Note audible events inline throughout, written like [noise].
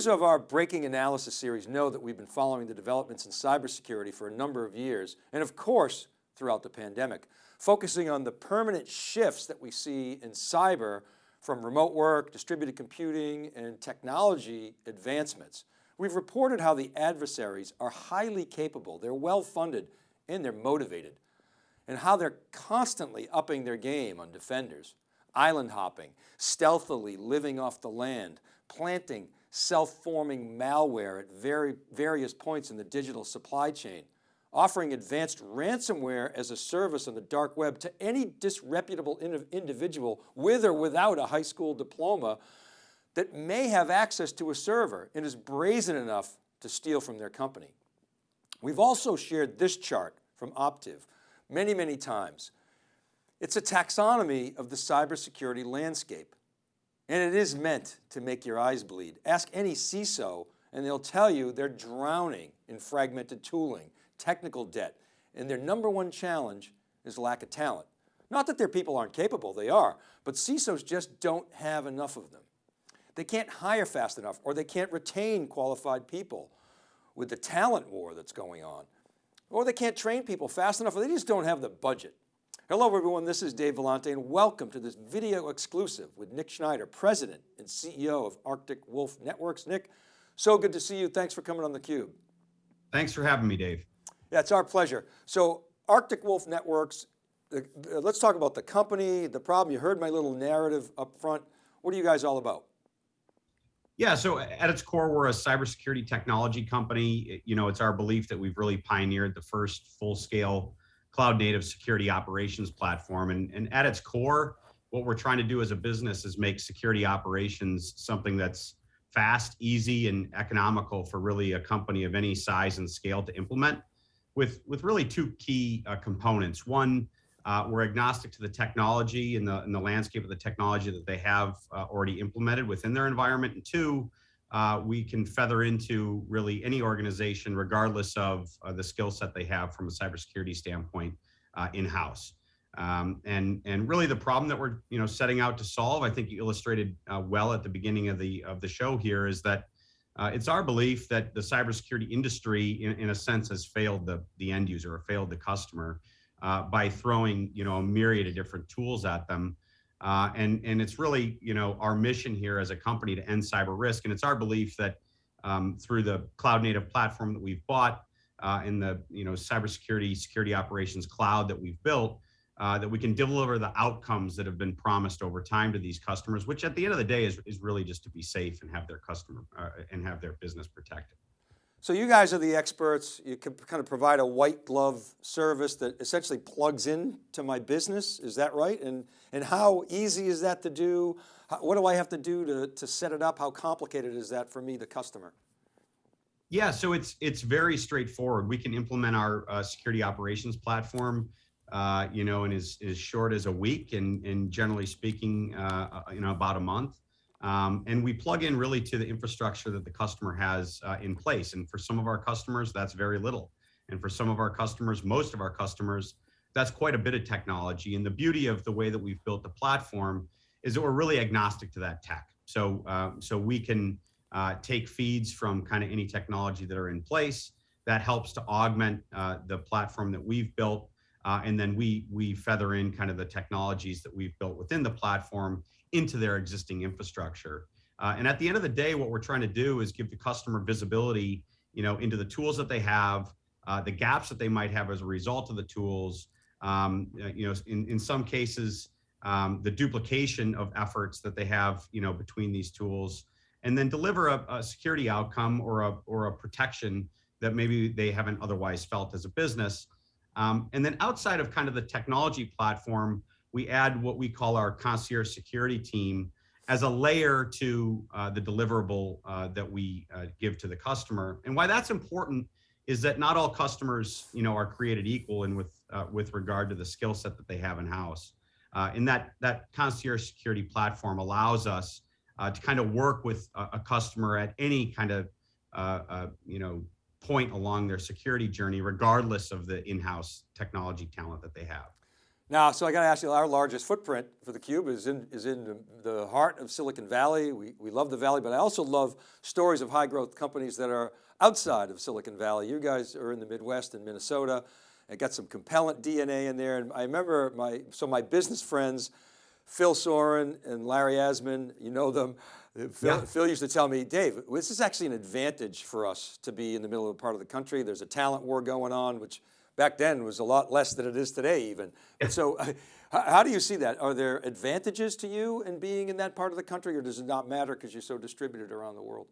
Viewers of our Breaking Analysis series know that we've been following the developments in cybersecurity for a number of years, and of course, throughout the pandemic, focusing on the permanent shifts that we see in cyber from remote work, distributed computing, and technology advancements. We've reported how the adversaries are highly capable, they're well-funded, and they're motivated, and how they're constantly upping their game on defenders, island hopping, stealthily living off the land, planting self-forming malware at very, various points in the digital supply chain, offering advanced ransomware as a service on the dark web to any disreputable individual with or without a high school diploma that may have access to a server and is brazen enough to steal from their company. We've also shared this chart from Optiv many, many times. It's a taxonomy of the cybersecurity landscape. And it is meant to make your eyes bleed. Ask any CISO and they'll tell you they're drowning in fragmented tooling, technical debt, and their number one challenge is lack of talent. Not that their people aren't capable, they are, but CISOs just don't have enough of them. They can't hire fast enough or they can't retain qualified people with the talent war that's going on. Or they can't train people fast enough or they just don't have the budget. Hello everyone, this is Dave Vellante and welcome to this video exclusive with Nick Schneider, President and CEO of Arctic Wolf Networks. Nick, so good to see you. Thanks for coming on theCUBE. Thanks for having me, Dave. Yeah, it's our pleasure. So Arctic Wolf Networks, uh, let's talk about the company, the problem. You heard my little narrative up front. What are you guys all about? Yeah, so at its core, we're a cybersecurity technology company. You know, it's our belief that we've really pioneered the first full-scale cloud native security operations platform. And, and at its core, what we're trying to do as a business is make security operations something that's fast, easy, and economical for really a company of any size and scale to implement with, with really two key uh, components. One, uh, we're agnostic to the technology and the, and the landscape of the technology that they have uh, already implemented within their environment. And two, uh, we can feather into really any organization, regardless of uh, the skill set they have from a cybersecurity standpoint uh, in-house. Um, and and really the problem that we're you know setting out to solve, I think you illustrated uh, well at the beginning of the of the show here, is that uh, it's our belief that the cybersecurity industry, in, in a sense, has failed the the end user or failed the customer uh, by throwing you know a myriad of different tools at them uh, and, and it's really, you know, our mission here as a company to end cyber risk. And it's our belief that um, through the cloud native platform that we've bought uh, in the, you know, cybersecurity, security operations cloud that we've built, uh, that we can deliver the outcomes that have been promised over time to these customers, which at the end of the day is, is really just to be safe and have their customer uh, and have their business protected. So you guys are the experts. You can kind of provide a white glove service that essentially plugs in to my business. Is that right? And, and how easy is that to do? How, what do I have to do to, to set it up? How complicated is that for me, the customer? Yeah, so it's it's very straightforward. We can implement our uh, security operations platform, uh, you know, in as, as short as a week and, and generally speaking, uh, uh you know, about a month. Um, and we plug in really to the infrastructure that the customer has uh, in place. And for some of our customers, that's very little. And for some of our customers, most of our customers, that's quite a bit of technology. And the beauty of the way that we've built the platform is that we're really agnostic to that tech. So, uh, so we can uh, take feeds from kind of any technology that are in place. That helps to augment uh, the platform that we've built. Uh, and then we, we feather in kind of the technologies that we've built within the platform into their existing infrastructure. Uh, and at the end of the day, what we're trying to do is give the customer visibility, you know, into the tools that they have, uh, the gaps that they might have as a result of the tools. Um, uh, you know, in, in some cases, um, the duplication of efforts that they have, you know, between these tools, and then deliver a, a security outcome or a or a protection that maybe they haven't otherwise felt as a business. Um, and then outside of kind of the technology platform, we add what we call our concierge security team as a layer to uh, the deliverable uh, that we uh, give to the customer. And why that's important is that not all customers, you know, are created equal and with uh, with regard to the skill set that they have in house. Uh, and that that concierge security platform allows us uh, to kind of work with a, a, customer at any kind of you know point along their security journey, regardless of the in-house technology talent that they have. Now, so I got to ask you, our largest footprint for theCUBE is in, is in the- the heart of Silicon Valley. We, we love the Valley, but I also love stories of high growth companies that are outside of Silicon Valley. You guys are in the Midwest in Minnesota. I got some Compellent DNA in there. And I remember my, so my business friends, Phil Soran and Larry Aszmann, you know them. Phil, Yeah. Phil used to tell me, Dave, this is actually an advantage for us to be in the middle of a part of the country. There's a talent war going on, which back then was a lot less than it is today even. And so [laughs] how, how do you see that? Are there advantages to you in being in that part of the country or does it not matter because you're so distributed around the world?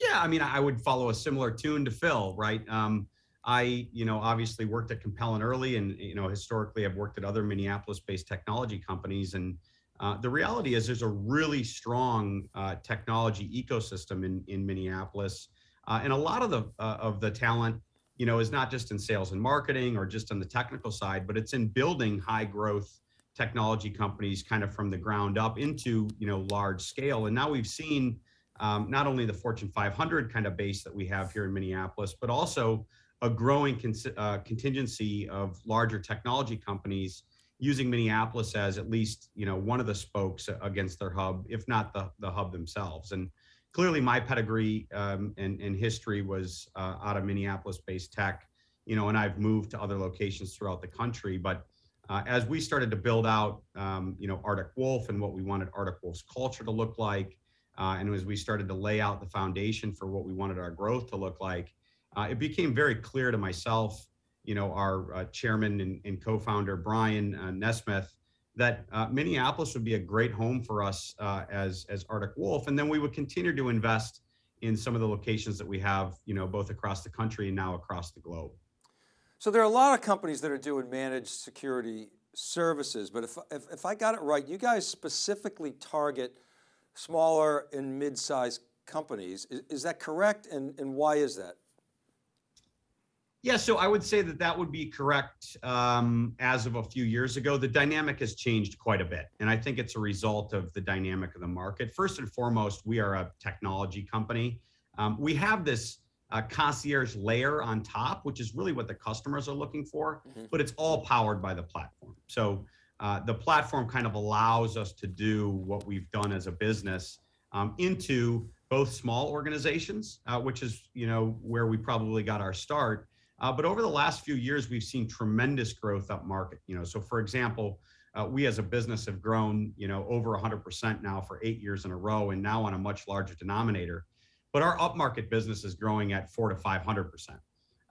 Yeah, I mean, I would follow a similar tune to Phil, right? Um, I, you know, obviously worked at Compellent early, and you know, historically, I've worked at other Minneapolis-based technology companies, and uh, the reality is, there's a really strong uh, technology ecosystem in in Minneapolis, uh, and a lot of the uh, of the talent, you know, is not just in sales and marketing or just on the technical side, but it's in building high growth technology companies, kind of from the ground up into you know large scale. And now we've seen um, not only the Fortune 500 kind of base that we have here in Minneapolis, but also a growing cons- uh, contingency of larger technology companies using Minneapolis as at least you know one of the spokes against their hub, if not the the hub themselves. And clearly, my pedigree um, and, and history was uh, out of Minneapolis-based tech, you know, and I've moved to other locations throughout the country, but. Uh, as we started to build out, um, you know, Arctic Wolf and what we wanted Arctic Wolf's culture to look like, uh, and as we started to lay out the foundation for what we wanted our growth to look like, uh, it became very clear to myself, you know, our uh, chairman and, and, co-founder Brian uh, NeSmith, that uh, Minneapolis would be a great home for us uh, as as Arctic Wolf, and then we would continue to invest in some of the locations that we have, you know, both across the country and now across the globe. So there are a lot of companies that are doing managed security services, but if, if, if I got it right, you guys specifically target smaller and mid-sized companies. Is, is that correct? And, and why is that? Yeah, so I would say that that would be correct um, as of a few years ago. The dynamic has changed quite a bit. And I think it's a result of the dynamic of the market. First and foremost, we are a technology company. Um, we have this uh, concierge layer on top, which is really what the customers are looking for, Mhm. but it's all powered by the platform. So uh, the platform kind of allows us to do what we've done as a business um, into both small organizations, uh, which is you know where we probably got our start. Uh, but over the last few years, we've seen tremendous growth up market. You know, so for example, uh, we as a business have grown you know over 100% now for eight years in a row, and now on a much larger denominator. But our upmarket business is growing at four to 500%.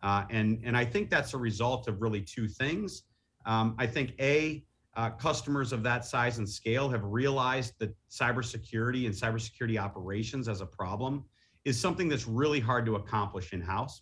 Uh, and, and I think that's a result of really two things. Um, I think A, uh, customers of that size and scale have realized that cybersecurity and cybersecurity operations as a problem is something that's really hard to accomplish in-house,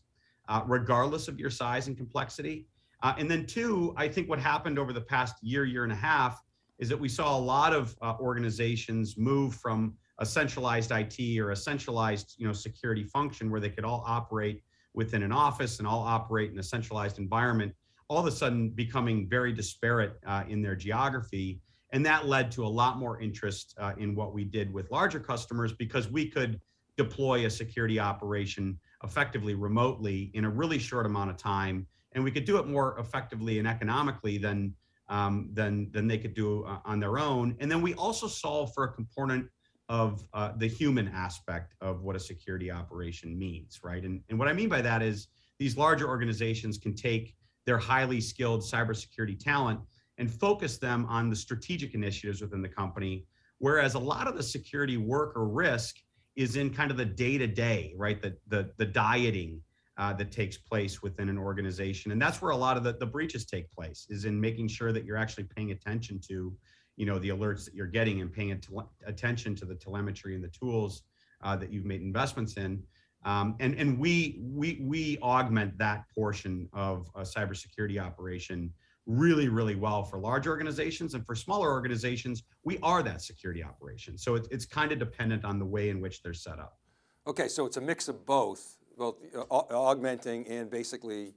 uh, regardless of your size and complexity. Uh, and then two, I think what happened over the past year, year and a half, is that we saw a lot of uh, organizations move from a centralized IT or a centralized, you know, security function where they could all operate within an office and all operate in a centralized environment, all of a sudden becoming very disparate uh, in their geography. And that led to a lot more interest uh, in what we did with larger customers because we could deploy a security operation effectively remotely in a really short amount of time. And we could do it more effectively and economically than, um, than, than they could do uh, on their own. And then we also solve for a component of uh, the human aspect of what a security operation means, right? And, and what I mean by that is these larger organizations can take their highly skilled cybersecurity talent and focus them on the strategic initiatives within the company, whereas a lot of the security work or risk is in kind of the day-to-day, right? The, the, the dieting uh, that takes place within an organization. And that's where a lot of the, the breaches take place, is in making sure that you're actually paying attention to you know the alerts that you're getting and paying attention to the telemetry and the tools uh, that you've made investments in um, and and we we we augment that portion of a cybersecurity operation really really well for large organizations and for smaller organizations we are that security operation so it, it's kind of dependent on the way in which they're set up okay so it's a mix of both both uh, augmenting and basically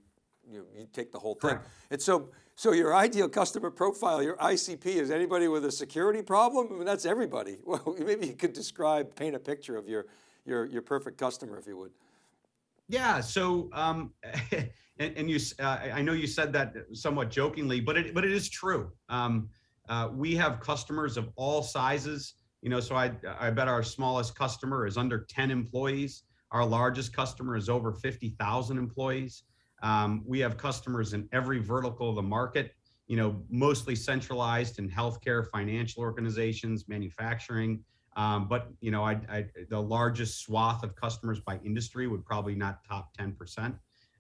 you, you take the whole thing. Correct. And so, so your ideal customer profile, your ICP is anybody with a security problem? I mean, that's everybody. [laughs] Well, maybe you could describe, paint a picture of your, your, your perfect customer if you would. Yeah. So, um, [laughs] and, and, you, uh, I know you said that somewhat jokingly, but it, but it is true. Um, uh, we have customers of all sizes. You know, so I, I bet our smallest customer is under 10 employees. Our largest customer is over 50,000 employees. Um, we have customers in every vertical of the market. You know, mostly centralized in healthcare, financial organizations, manufacturing. Um, but you know, I, I, the largest swath of customers by industry would probably not top 10%.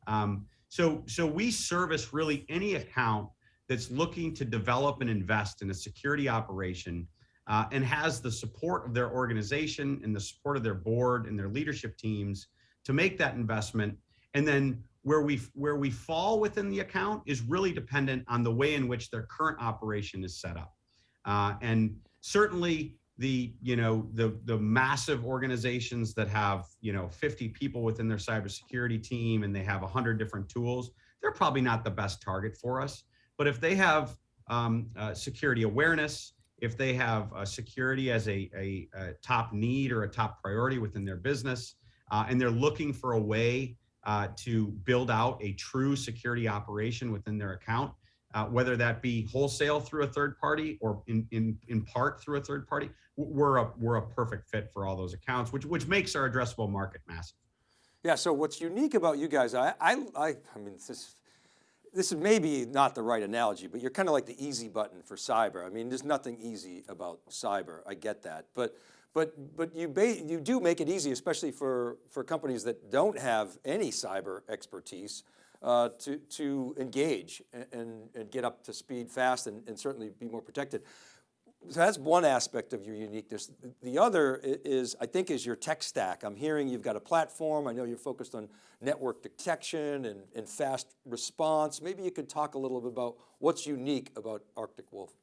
Um, so, so we service really any account that's looking to develop and invest in a security operation uh, and has the support of their organization and the support of their board and their leadership teams to make that investment. And then where we where we fall within the account is really dependent on the way in which their current operation is set up. Uh, and certainly the you know the the massive organizations that have you know 50 people within their cybersecurity team and they have 100 different tools, they're probably not the best target for us. But if they have um, uh, security awareness, if they have uh, security as a, a, a, top need or a top priority within their business, uh, and they're looking for a way uh, to build out a true security operation within their account, uh, whether that be wholesale through a third party or in, in, in part through a third party, we're a, we're a perfect fit for all those accounts, which, which makes our addressable market massive. Yeah, so what's unique about you guys, I, I, I, I mean, this, this is maybe not the right analogy, but you're kind of like the easy button for cyber. I mean, there's nothing easy about cyber. I get that, but but but you you do make it easy, especially for for companies that don't have any cyber expertise, uh, to to engage and, and, get up to speed fast and, and certainly be more protected so that's one aspect of your uniqueness. The other is, I think, is your tech stack. I'm hearing you've got a platform. I know you're focused on network detection and, and fast response. Maybe you could talk a little bit about what's unique about Arctic Wolf.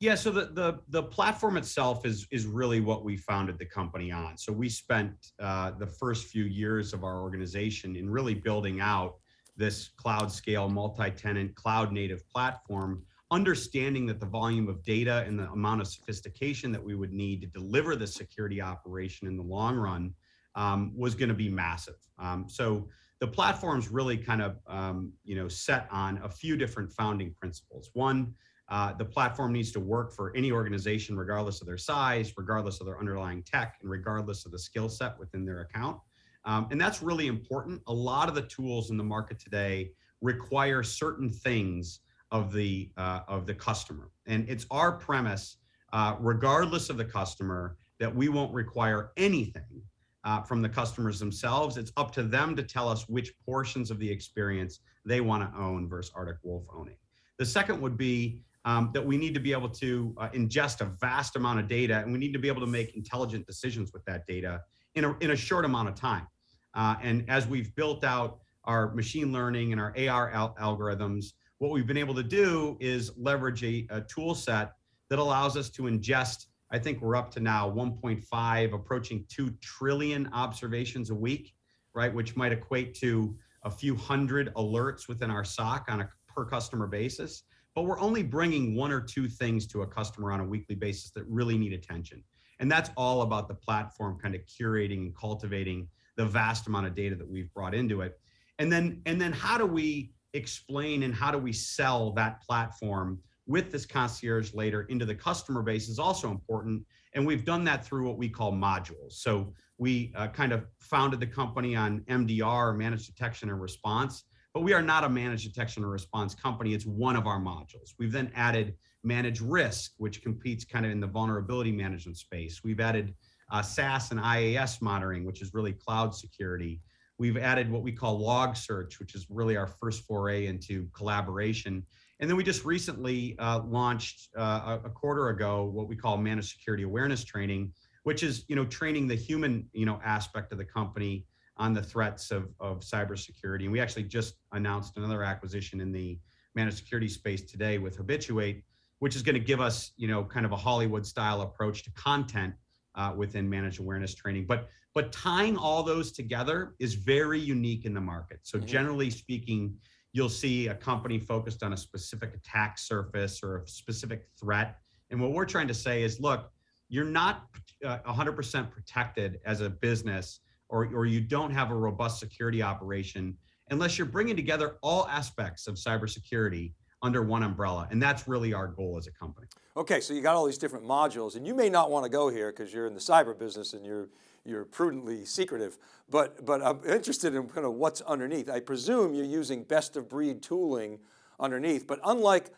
Yeah, so the, the, the platform itself is, is really what we founded the company on. So we spent uh, the first few years of our organization in really building out this cloud scale, multi-tenant, cloud native platform understanding that the volume of data and the amount of sophistication that we would need to deliver the security operation in the long run um, was going to be massive. Um, so the platform's really kind of um, you know set on a few different founding principles. One, uh, the platform needs to work for any organization, regardless of their size, regardless of their underlying tech, and regardless of the skill set within their account. Um, and that's really important. A lot of the tools in the market today require certain things of the uh, of the customer. And it's our premise, uh, regardless of the customer, that we won't require anything uh, from the customers themselves. It's up to them to tell us which portions of the experience they want to own versus Arctic Wolf owning. The second would be um, that we need to be able to uh, ingest a vast amount of data and we need to be able to make intelligent decisions with that data in a, in a short amount of time. Uh, and as we've built out our machine learning and our AR al algorithms, what we've been able to do is leverage a, a tool set that allows us to ingest, I think we're up to now 1.5, approaching 2 trillion observations a week, right? Which might equate to a few hundred alerts within our SOC on a per customer basis. But we're only bringing one or two things to a customer on a weekly basis that really need attention. And that's all about the platform kind of curating and cultivating the vast amount of data that we've brought into it. And then, and then how do we explain and how do we sell that platform with this concierge later into the customer base is also important. And we've done that through what we call modules. So we uh, kind of founded the company on MDR, managed detection and response, but we are not a managed detection and response company. It's one of our modules. We've then added managed risk, which competes kind of in the vulnerability management space. We've added uh, SaaS and IaaS monitoring, which is really cloud security. We've added what we call log search, which is really our first foray into collaboration. And then we just recently uh, launched uh, a quarter ago what we call managed security awareness training, which is you know training the human you know aspect of the company on the threats of, of cybersecurity. And we actually just announced another acquisition in the managed security space today with Habitu8, which is going to give us you know kind of a Hollywood style approach to content uh, within managed awareness training. But but tying all those together is very unique in the market. So mm-hmm. generally speaking, you'll see a company focused on a specific attack surface or a specific threat. And what we're trying to say is, look, you're not 100% uh, protected as a business or, or you don't have a robust security operation unless you're bringing together all aspects of cybersecurity under one umbrella. And that's really our goal as a company. Okay, so you got all these different modules and you may not want to go here because you're in the cyber business and you're, you're prudently secretive, but, but I'm interested in kind of what's underneath. I presume you're using best of breed tooling underneath, but unlike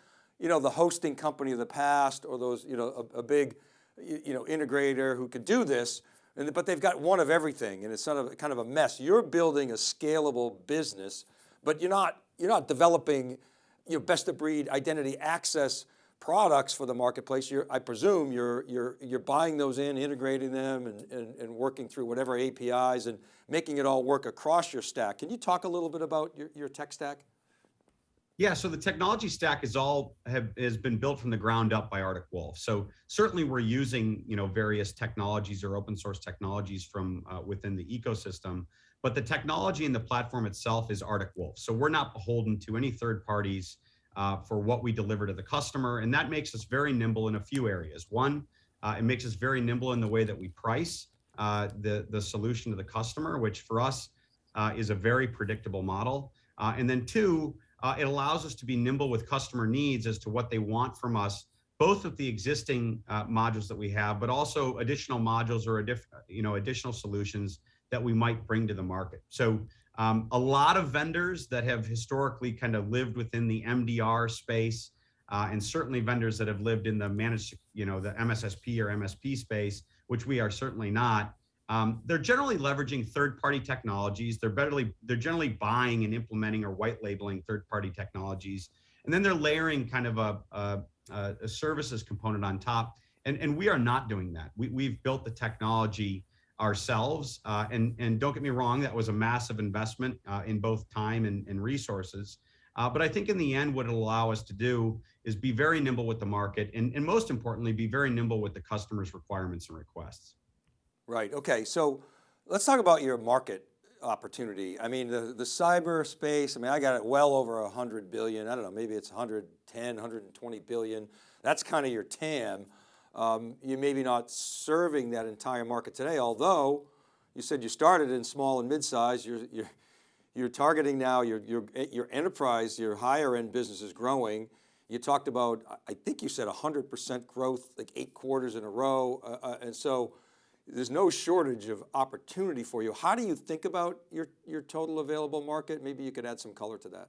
you know, the hosting company of the past or those, you know, a, a big you know, integrator who could do this, and, but they've got one of everything and it's sort of kind of a mess. You're building a scalable business, but you're not, you're not developing your best of breed identity access products for the marketplace. You're, I presume you're, you're, you're buying those in, integrating them and, and, and working through whatever APIs and making it all work across your stack. Can you talk a little bit about your, your tech stack? Yeah, so the technology stack is all have has been built from the ground up by Arctic Wolf. So certainly we're using you know various technologies or open source technologies from uh, within the ecosystem, but the technology and the platform itself is Arctic Wolf. So we're not beholden to any third parties uh, for what we deliver to the customer, and that makes us very nimble in a few areas. One, uh, it makes us very nimble in the way that we price uh, the the solution to the customer, which for us uh, is a very predictable model. Uh, and then two uh, it allows us to be nimble with customer needs as to what they want from us, both with the existing uh, modules that we have, but also additional modules or you know additional solutions that we might bring to the market. So um, a lot of vendors that have historically kind of lived within the MDR space, uh, and certainly vendors that have lived in the managed, you know, the MSSP or MSP space, which we are certainly not, um, they're generally leveraging third-party technologies. They're they're generally buying and implementing or white labeling third-party technologies, and then they're layering kind of a, a, a services component on top. And, and we are not doing that. We, we've built the technology ourselves. Uh, and, and don't get me wrong, that was a massive investment uh, in both time and, and resources. Uh, but I think in the end, what it'll allow us to do is be very nimble with the market and, and most importantly, be very nimble with the customer's requirements and requests. Right, okay, so let's talk about your market opportunity. I mean, the, the cyber space, I mean, I got it well over 100 billion, I don't know, maybe it's 110, 120 billion. That's kind of your TAM. Um, you maybe not serving that entire market today, although you said you started in small and mid-size, you're, you're, you're targeting now, your, your, your enterprise, your higher end business is growing. You talked about, I think you said 100% growth, like eight quarters in a row. Uh, uh, and so there's no shortage of opportunity for you. How do you think about your, your total available market? Maybe you could add some color to that.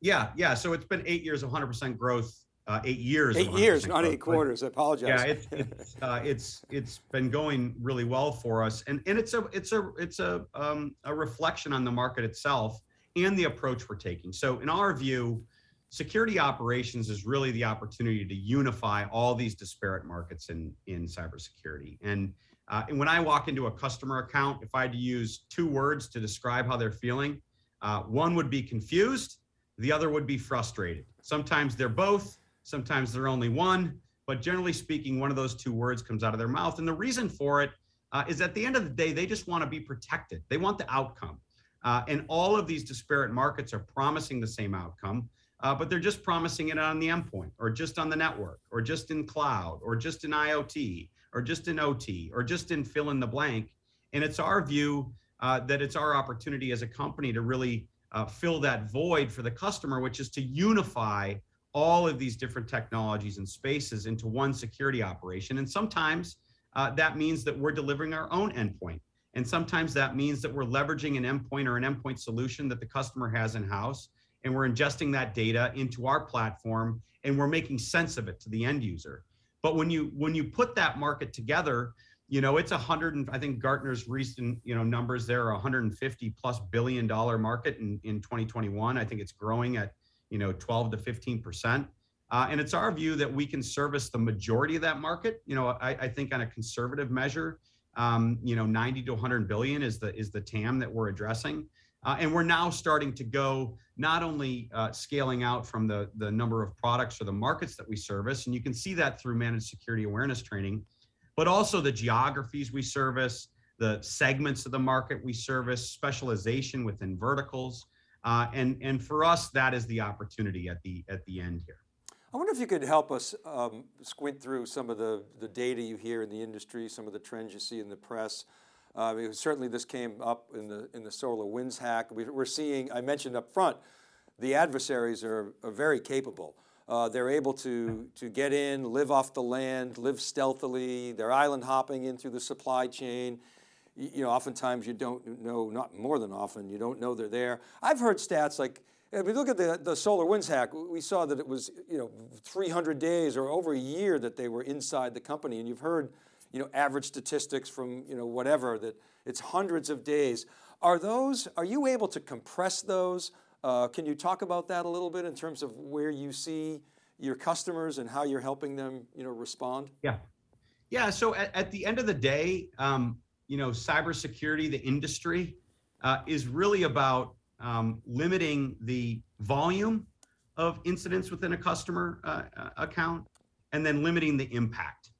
Yeah, yeah. So it's been eight years of 100% growth, uh, eight years. Eight years, not eight quarters. I apologize. Yeah, it's it's, [laughs] uh, it's it's been going really well for us, and and it's a it's a it's a um, a reflection on the market itself and the approach we're taking. So in our view, security operations is really the opportunity to unify all these disparate markets in in cybersecurity and uh, and when I walk into a customer account, if I had to use two words to describe how they're feeling, uh, one would be confused, the other would be frustrated. Sometimes they're both, sometimes they're only one, but generally speaking, one of those two words comes out of their mouth. And the reason for it uh, is at the end of the day, they just want to be protected. They want the outcome. Uh, and all of these disparate markets are promising the same outcome, uh, but they're just promising it on the endpoint or just on the network or just in cloud or just in IoT or just in OT or just in fill in the blank. And it's our view uh, that it's our opportunity as a company to really uh, fill that void for the customer, which is to unify all of these different technologies and spaces into one security operation. And sometimes uh, that means that we're delivering our own endpoint. And sometimes that means that we're leveraging an endpoint or an endpoint solution that the customer has in house. And we're ingesting that data into our platform and we're making sense of it to the end user. But when you when you put that market together, you know, it's a hundred and I think Gartner's recent, you know, numbers there are 150 plus billion dollar market in, in 2021. I think it's growing at, you know, 12 to 15 percent. Uh, and it's our view that we can service the majority of that market. You know, I, I think on a conservative measure, um, you know, 90 to 100 billion is the is the TAM that we're addressing. Uh, and we're now starting to go not only uh, scaling out from the, the number of products or the markets that we service, and you can see that through managed security awareness training, but also the geographies we service, the segments of the market we service, specialization within verticals. Uh, and, and for us, that is the opportunity at the, at the end here. I wonder if you could help us um, squint through some of the, the data you hear in the industry, some of the trends you see in the press. Uh, certainly this came up in the, in the SolarWinds hack. We, we're seeing, I mentioned up front, the adversaries are, are very capable. Uh, they're able to, to get in, live off the land, live stealthily. They're island hopping in through the supply chain. You, you know, oftentimes you don't know, not more than often, you don't know they're there. I've heard stats like, if we look at the, the SolarWinds hack, we saw that it was, you know, 300 days or over a year that they were inside the company. And you've heard, you know, average statistics from, you know, whatever, that it's hundreds of days. Are those, are you able to compress those? Uh, can you talk about that a little bit in terms of where you see your customers and how you're helping them, you know, respond? Yeah. Yeah, so at, at the end of the day, um, you know, cybersecurity, the industry, uh, is really about um, limiting the volume of incidents within a customer uh, uh, account and then limiting the impact.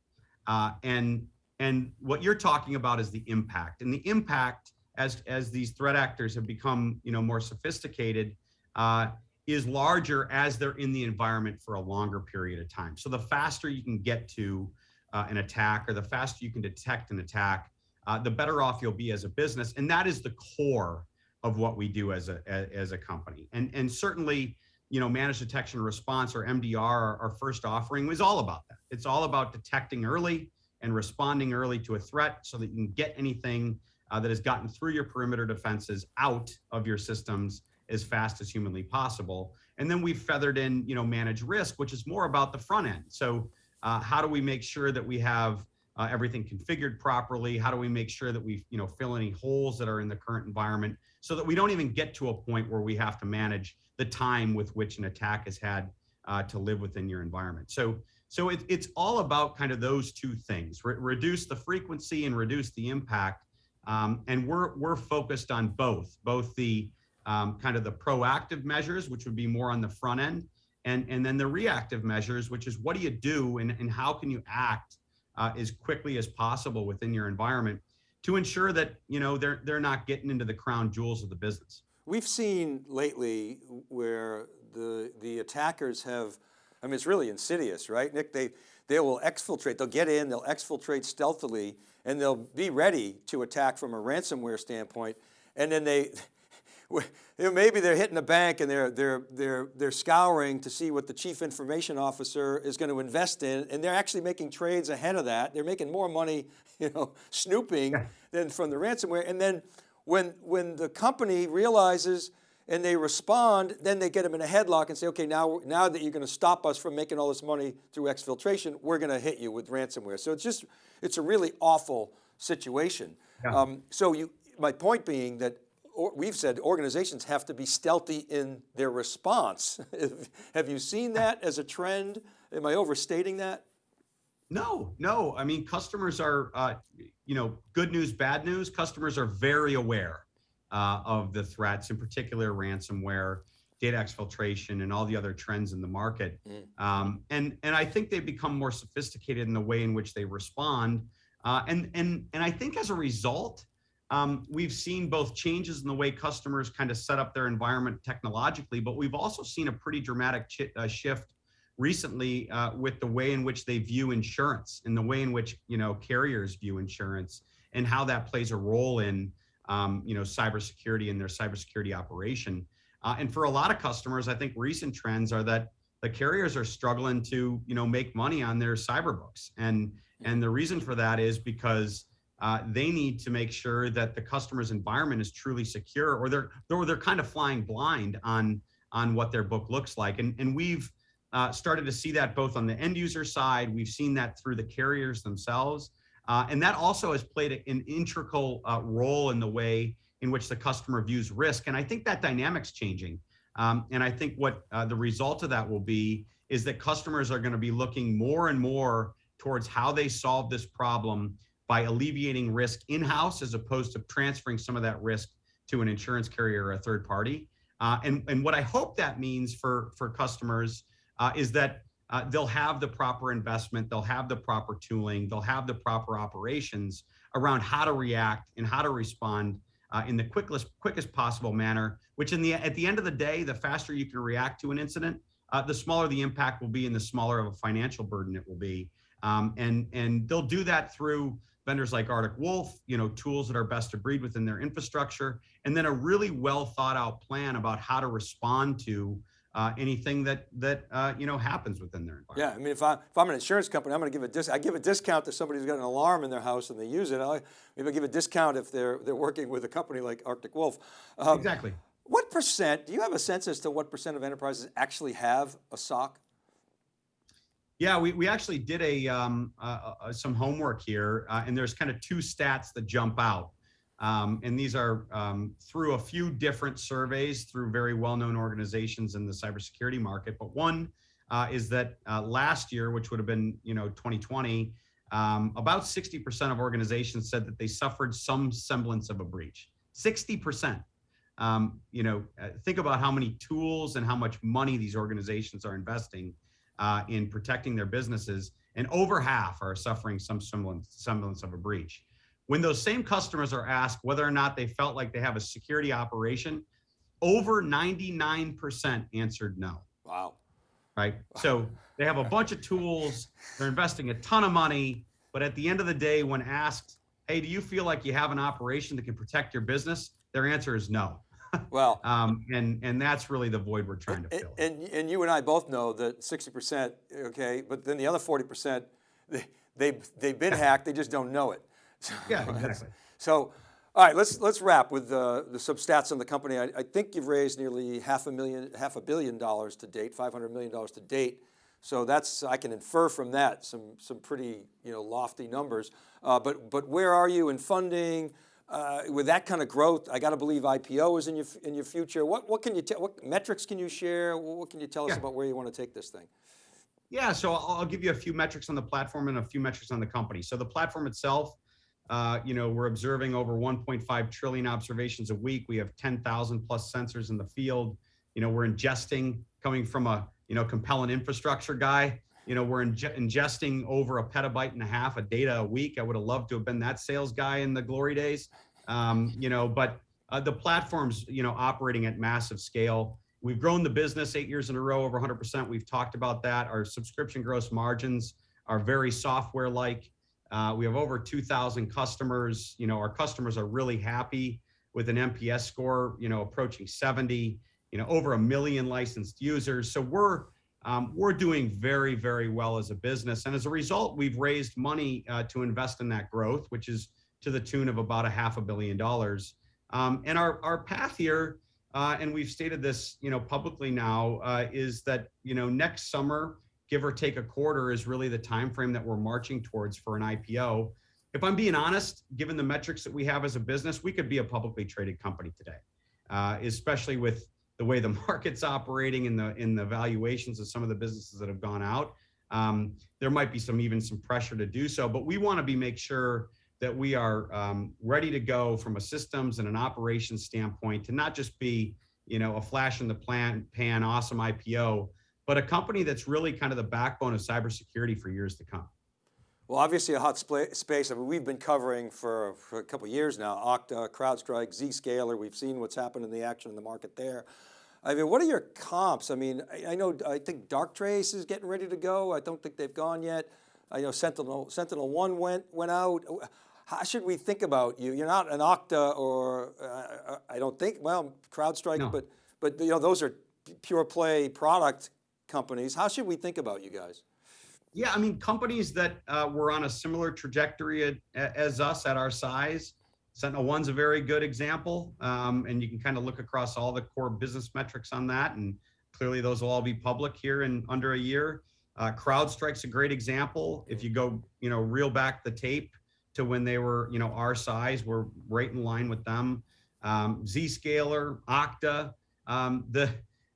Uh, and and what you're talking about is the impact and the impact as as these threat actors have become you know more sophisticated uh, is larger as they're in the environment for a longer period of time. So the faster you can get to uh, an attack or the faster you can detect an attack, uh, the better off you'll be as a business. And that is the core of what we do as a as a company. And and certainly, you know, managed detection response or MDR, our, our first offering was all about that. It's all about detecting early and responding early to a threat so that you can get anything uh, that has gotten through your perimeter defenses out of your systems as fast as humanly possible. And then we've feathered in, you know, manage risk, which is more about the front end. So uh, how do we make sure that we have uh, everything configured properly? How do we make sure that we, you know, fill any holes that are in the current environment so that we don't even get to a point where we have to manage the time with which an attack has had uh, to live within your environment. So, so it, it's all about kind of those two things: Re reduce the frequency and reduce the impact. Um, and we're we're focused on both, both the um, kind of the proactive measures, which would be more on the front end, and and then the reactive measures, which is what do you do and and how can you act uh, as quickly as possible within your environment to ensure that you know they're they're not getting into the crown jewels of the business. We've seen lately where the the attackers have, I mean, it's really insidious, right, Nick? They they will exfiltrate. They'll get in. They'll exfiltrate stealthily, and they'll be ready to attack from a ransomware standpoint. And then they maybe they're hitting the bank and they're, they're, they're, they're scouring to see what the chief information officer is going to invest in. And they're actually making trades ahead of that. They're making more money, [laughs] you know, snooping than from the ransomware. And then when, when the company realizes and they respond, then they get them in a headlock and say, okay, now, now that you're going to stop us from making all this money through exfiltration, we're going to hit you with ransomware. So it's just, it's a really awful situation. Yeah. Um, so you, my point being that we've said organizations have to be stealthy in their response. [laughs] have you seen that as a trend? Am I overstating that? No, no. I mean, customers are, uh, you know, good news, bad news. Customers are very aware uh, of the threats, in particular ransomware, data exfiltration, and all the other trends in the market. Mm. Um, and and I think they've become more sophisticated in the way in which they respond. Uh, and and and I think as a result, um, we've seen both changes in the way customers kind of set up their environment technologically, but we've also seen a pretty dramatic uh, shift recently uh, with the way in which they view insurance and the way in which you know carriers view insurance and how that plays a role in um, you know cybersecurity and their cybersecurity operation. Uh, and for a lot of customers, I think recent trends are that the carriers are struggling to you know make money on their cyber books, and and the reason for that is because uh, they need to make sure that the customer's environment is truly secure or they're or they're kind of flying blind on on what their book looks like. And and we've uh, started to see that both on the end user side we've seen that through the carriers themselves. Uh, and that also has played an integral uh, role in the way in which the customer views risk. And i think that dynamic's changing. Um, and i think what uh, the result of that will be is that customers are going to be looking more and more towards how they solve this problem by alleviating risk in-house as opposed to transferring some of that risk to an insurance carrier or a third party. Uh, and, and what I hope that means for, for customers uh, is that uh, they'll have the proper investment, they'll have the proper tooling, they'll have the proper operations around how to react and how to respond uh, in the quickest, quickest possible manner, which in the, at the end of the day, the faster you can react to an incident, uh, the smaller the impact will be and the smaller of a financial burden it will be. Um, and, and they'll do that through vendors like Arctic Wolf, you know, tools that are best to breed within their infrastructure, and then a really well thought out plan about how to respond to uh, anything that that uh, you know happens within their environment. Yeah, I mean, if, I, if I'm an insurance company, I'm going to give a dis I give a discount to somebody who's got an alarm in their house and they use it. I maybe give a discount if they're they're working with a company like Arctic Wolf. Um, exactly. What percent? Do you have a sense as to what percent of enterprises actually have a SOC? Yeah, we, we actually did a um, uh, uh, some homework here, uh, and there's kind of two stats that jump out. Um, and these are um, through a few different surveys through very well-known organizations in the cybersecurity market. But one uh, is that uh, last year, which would have been you know 2020, um, about 60% of organizations said that they suffered some semblance of a breach. 60%. Um, you know, uh, think about how many tools and how much money these organizations are investing uh, in protecting their businesses, and over half are suffering some semblance, semblance of a breach. When those same customers are asked whether or not they felt like they have a security operation, over 99% answered no. Wow. Right. So they have a bunch of tools, they're investing a ton of money, but at the end of the day, when asked, hey, do you feel like you have an operation that can protect your business? Their answer is no. Well, [laughs] um, and and that's really the void we're trying to and, fill. and, and you and I both know that 60%, okay, but then the other 40%, they, they, they've been [laughs] hacked, they just don't know it. [laughs] So, Yeah, exactly. So, all right, let's, let's wrap with uh, the some stats on the company. I, I think you've raised nearly half a million, half a billion dollars to date, $500 million to date. So that's, I can infer from that some, some pretty, you know, lofty numbers. Uh, but, but where are you in funding? Uh, with that kind of growth, I got to believe IPO is in your, in your future. What, what can you tell, what metrics can you share? What can you tell us Yeah. about where you want to take this thing? Yeah, so I'll, I'll give you a few metrics on the platform and a few metrics on the company. So the platform itself, uh, you know, we're observing over 1.5 trillion observations a week. We have 10,000 plus sensors in the field. You know, we're ingesting coming from a you know Compellent infrastructure guy. You know, we're inge- ingesting over a petabyte and a half of data a week. I would have loved to have been that sales guy in the glory days. Um, you know, but uh, the platform's you know operating at massive scale. We've grown the business eight years in a row, over 100%. We've talked about that. Our subscription gross margins are very software-like. Uh, we have over 2,000 customers. You know, our customers are really happy with an NPS score, you know, approaching 70. You know, over a million licensed users. So we're um, we're doing very, very well as a business, and as a result, we've raised money uh, to invest in that growth, which is to the tune of about a half a billion dollars. Um, and our our path here uh, and we've stated this, you know, publicly now, uh, is that you know next summer, give or take a quarter, is really the time frame that we're marching towards for an IPO. If I'm being honest, given the metrics that we have as a business, we could be a publicly traded company today, uh, especially with the way the [laughs] market's operating and the in the valuations of some of the businesses that have gone out. Um, there might be some even some pressure to do so, but we want to be make sure that we are um, ready to go from a systems and an operations standpoint to not just be you know a flash in the plan pan awesome ipo but a company that's really kind of the backbone of cybersecurity for years to come Well, obviously a hot space. I mean, we've been covering for, for a couple of years now, Okta, CrowdStrike, Zscaler. We've seen what's happened in the action in the market there. I mean, what are your comps? I mean, I, I know, I think Darktrace is getting ready to go. I don't think they've gone yet. I know Sentinel, Sentinel One went, went out. How should we think about you? You're not an Okta or, uh, I don't think, well, CrowdStrike, No. but, but you know, those are pure play product companies. How should we think about you guys? Yeah i mean companies that uh, were on a similar trajectory as us at our size sentinel one's a very good example um, and you can kind of look across all the core business metrics on that and clearly those will all be public here in under a year uh, CrowdStrike's a great example. If you go, you know, reel back the tape to when they were, you know, our size, we're right in line with them. Um, Zscaler, Okta, um, the,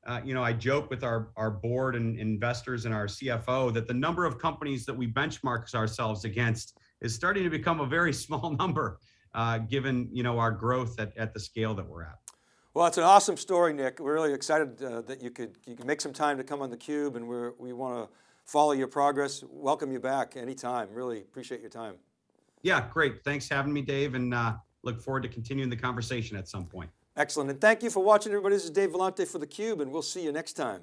uh, you know, I joke with our our board and investors and our CFO that the number of companies that we benchmark ourselves against is starting to become a very [laughs] small number, uh, given you know our growth at, at the scale that we're at. Well, it's an awesome story, Nick. We're really excited uh, that you could you could make some time to come on the Cube, and we're, we want to follow your progress. Welcome you back anytime. Really appreciate your time. Yeah, great. Thanks for having me, Dave, and uh, look forward to continuing the conversation at some point. Excellent, and thank you for watching, everybody. This is Dave Vellante for the Cube, and we'll see you next time.